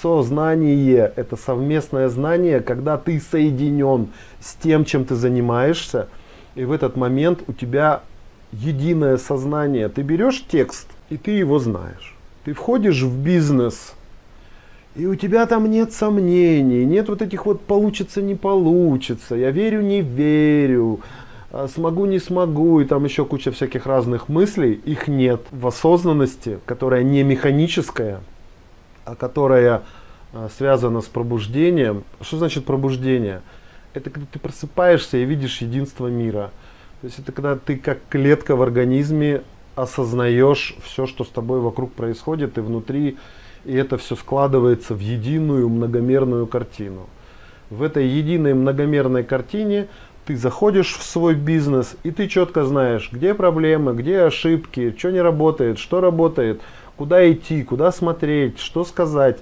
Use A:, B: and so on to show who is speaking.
A: сознание. Это совместное знание, когда ты соединен с тем, чем ты занимаешься. И в этот момент у тебя единое сознание. Ты берешь текст, и ты его знаешь. Ты входишь в бизнес, и у тебя там нет сомнений, нет вот этих вот получится, не получится, я верю, не верю, а смогу, не смогу, и там еще куча всяких разных мыслей, их нет в осознанности, которая не механическая, которая а, связана с пробуждением. Что значит пробуждение? Это когда ты просыпаешься и видишь единство мира. То есть это когда ты как клетка в организме осознаешь все, что с тобой вокруг происходит и внутри, и это все складывается в единую многомерную картину. В этой единой многомерной картине ты заходишь в свой бизнес, и ты четко знаешь, где проблемы, где ошибки, что не работает, что работает, куда идти, куда смотреть, что сказать.